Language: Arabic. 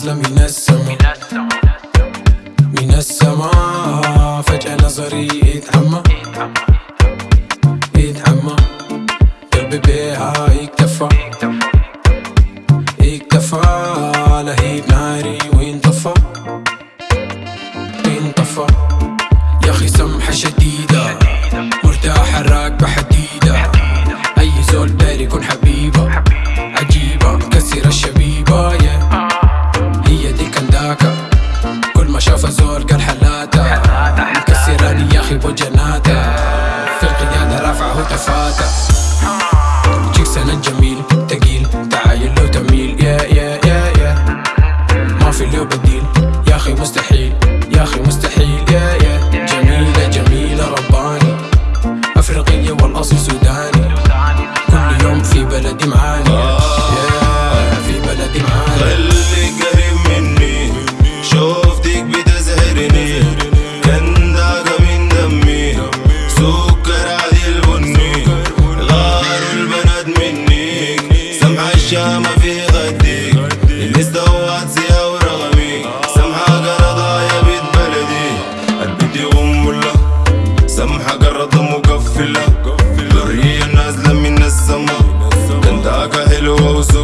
نازلة من السما. من السما. فجأة نظري اتعمى اتعمى قلبي بيها يكتفى. يكتفى. لهيب ناري وينطفى. انطفى يا أخي سمحة شديدة. مرتاحة راكبة حد Lava a ruta é غديك اللي استوعت زيها ورغمي سمحة قرضايا بيت بلدي. البيت يغم له سامحة قرضة مقفلة. ذرية نازلة من السما كنتاكا حلوة وسوء